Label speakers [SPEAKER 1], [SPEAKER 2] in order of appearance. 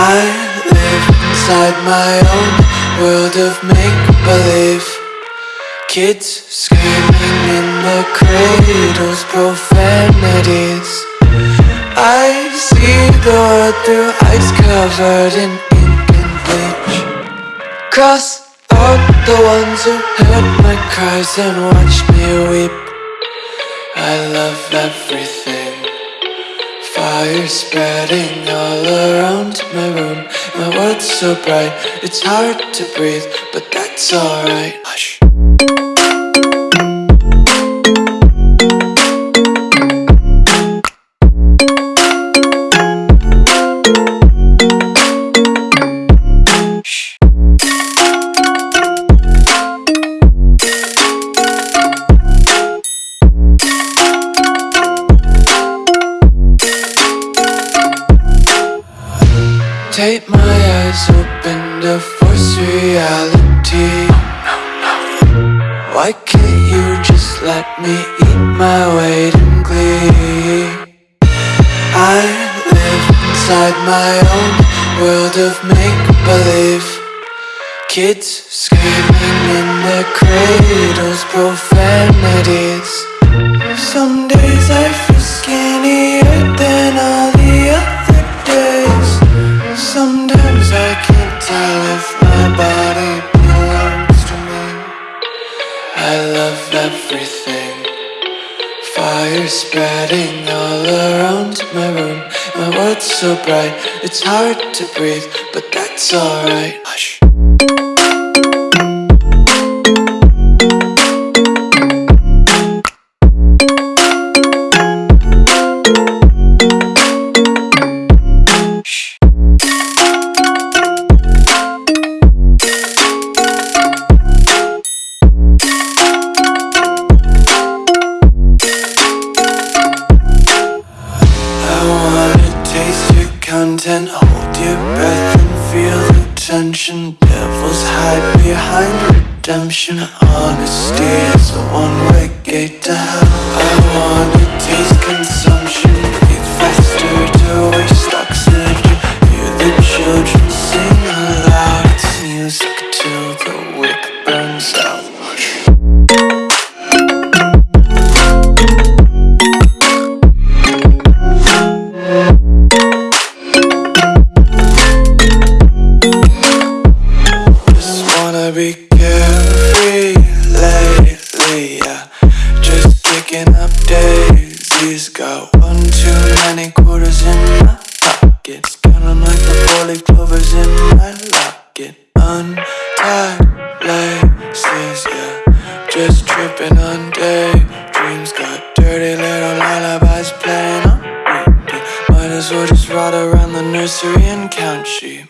[SPEAKER 1] inside my own world of make-believe. Kids screaming in the cradles, profanities. I see the world through ice covered in ink and bleach. Cross out the ones who heard my cries and watched me weep. I love everything Fire spreading all around my room. My world's so bright, it's hard to breathe But that's alright Take my eyes open to force reality. Why can't you just let me eat my weight in glee? I live inside my own world of make-believe. Kids screaming in their cradles, profanities. Some Fire spreading all around my room. My world's so bright, it's hard to breathe But that's alright. Hush content. Hold your breath and feel the tension. Devils hide behind redemption. Honesty is a one-way gate to hell. I wanna well just ride around the nursery and count sheep